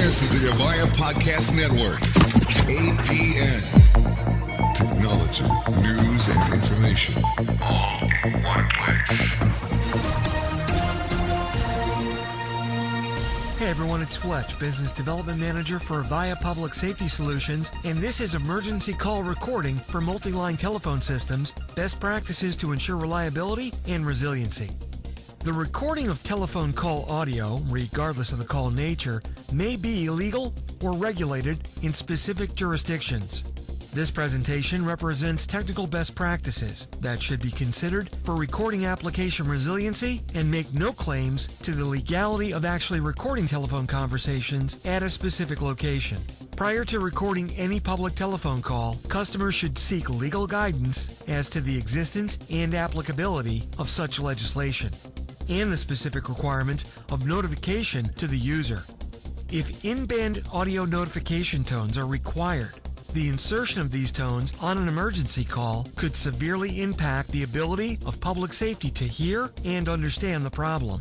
This is the Avaya Podcast Network. APN. Technology, news, and information. All in one place. Hey everyone, it's Fletch, Business Development Manager for Avaya Public Safety Solutions, and this is emergency call recording for multi-line telephone systems, best practices to ensure reliability and resiliency. The recording of telephone call audio, regardless of the call nature, may be illegal or regulated in specific jurisdictions. This presentation represents technical best practices that should be considered for recording application resiliency and make no claims to the legality of actually recording telephone conversations at a specific location. Prior to recording any public telephone call, customers should seek legal guidance as to the existence and applicability of such legislation and the specific requirements of notification to the user. If in-band audio notification tones are required, the insertion of these tones on an emergency call could severely impact the ability of public safety to hear and understand the problem.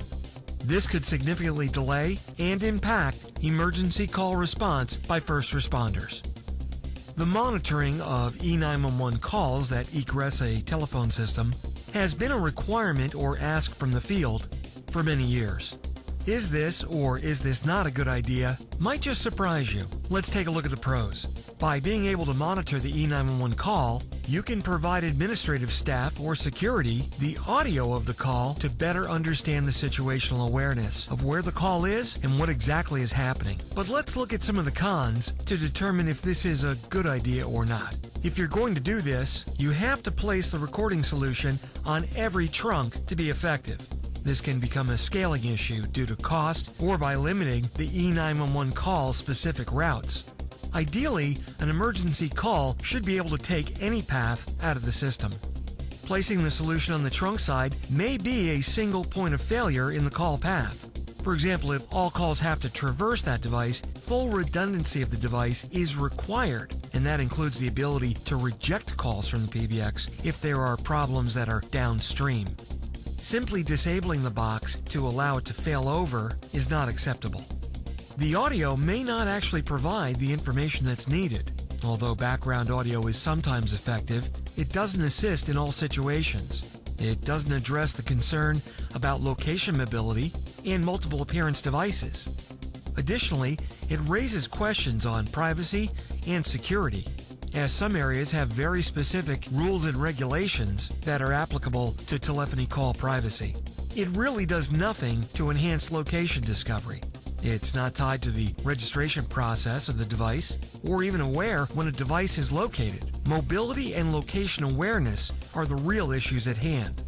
This could significantly delay and impact emergency call response by first responders. The monitoring of E911 calls that egress a telephone system has been a requirement or ask from the field for many years. Is this or is this not a good idea might just surprise you. Let's take a look at the pros. By being able to monitor the E911 call, you can provide administrative staff or security the audio of the call to better understand the situational awareness of where the call is and what exactly is happening. But let's look at some of the cons to determine if this is a good idea or not. If you're going to do this, you have to place the recording solution on every trunk to be effective. This can become a scaling issue due to cost or by limiting the E911 call specific routes. Ideally, an emergency call should be able to take any path out of the system. Placing the solution on the trunk side may be a single point of failure in the call path. For example, if all calls have to traverse that device, full redundancy of the device is required, and that includes the ability to reject calls from the PBX if there are problems that are downstream. Simply disabling the box to allow it to fail over is not acceptable. The audio may not actually provide the information that's needed. Although background audio is sometimes effective, it doesn't assist in all situations. It doesn't address the concern about location mobility and multiple appearance devices. Additionally, it raises questions on privacy and security, as some areas have very specific rules and regulations that are applicable to telephony call privacy. It really does nothing to enhance location discovery. It's not tied to the registration process of the device or even aware when a device is located. Mobility and location awareness are the real issues at hand.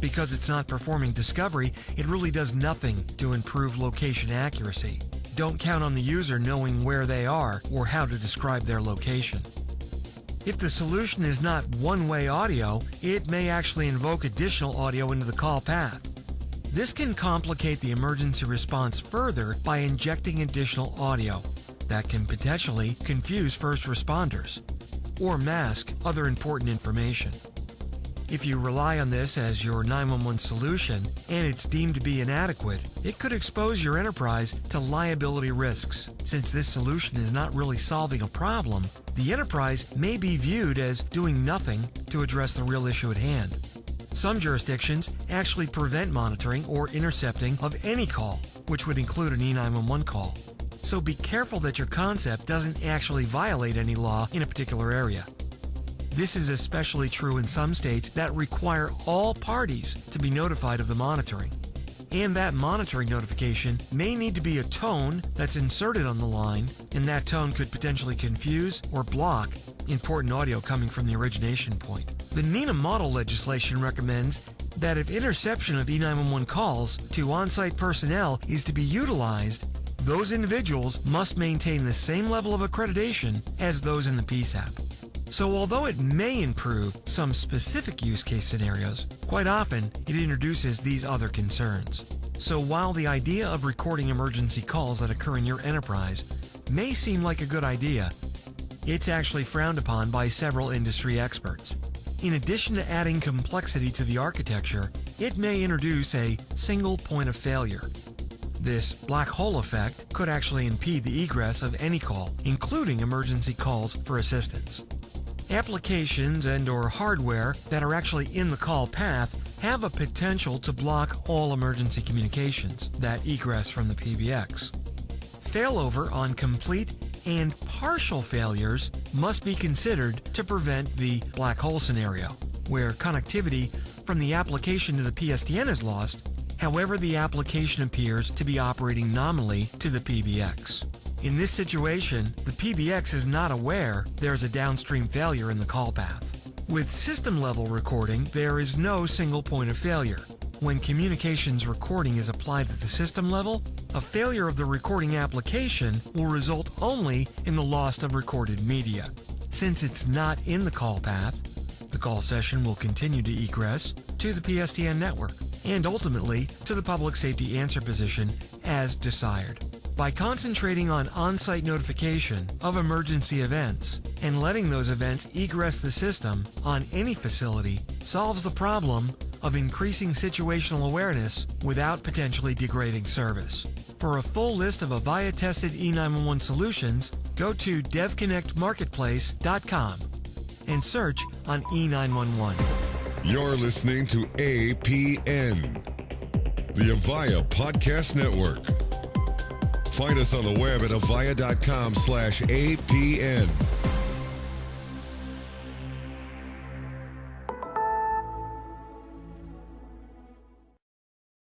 Because it's not performing discovery, it really does nothing to improve location accuracy. Don't count on the user knowing where they are or how to describe their location. If the solution is not one-way audio, it may actually invoke additional audio into the call path. This can complicate the emergency response further by injecting additional audio that can potentially confuse first responders or mask other important information. If you rely on this as your 911 solution and it's deemed to be inadequate, it could expose your enterprise to liability risks. Since this solution is not really solving a problem, the enterprise may be viewed as doing nothing to address the real issue at hand. Some jurisdictions actually prevent monitoring or intercepting of any call, which would include an E911 call. So be careful that your concept doesn't actually violate any law in a particular area. This is especially true in some states that require all parties to be notified of the monitoring. And that monitoring notification may need to be a tone that's inserted on the line, and that tone could potentially confuse or block important audio coming from the origination point. The NENA model legislation recommends that if interception of E911 calls to on-site personnel is to be utilized, those individuals must maintain the same level of accreditation as those in the PSAP. So although it may improve some specific use case scenarios, quite often it introduces these other concerns. So while the idea of recording emergency calls that occur in your enterprise may seem like a good idea, it's actually frowned upon by several industry experts. In addition to adding complexity to the architecture, it may introduce a single point of failure. This black hole effect could actually impede the egress of any call, including emergency calls for assistance. Applications and or hardware that are actually in the call path have a potential to block all emergency communications that egress from the PBX. Failover on complete and partial failures must be considered to prevent the black hole scenario, where connectivity from the application to the PSTN is lost, however the application appears to be operating nominally to the PBX. In this situation, the PBX is not aware there's a downstream failure in the call path. With system level recording, there is no single point of failure. When communications recording is applied at the system level, a failure of the recording application will result only in the loss of recorded media. Since it's not in the call path, the call session will continue to egress to the PSTN network and ultimately to the public safety answer position as desired. By concentrating on on site notification of emergency events and letting those events egress the system on any facility solves the problem of increasing situational awareness without potentially degrading service. For a full list of Avaya tested E911 solutions, go to devconnectmarketplace.com and search on E911. You're listening to APN, the Avaya Podcast Network. Find us on the web at avaya.com slash APN.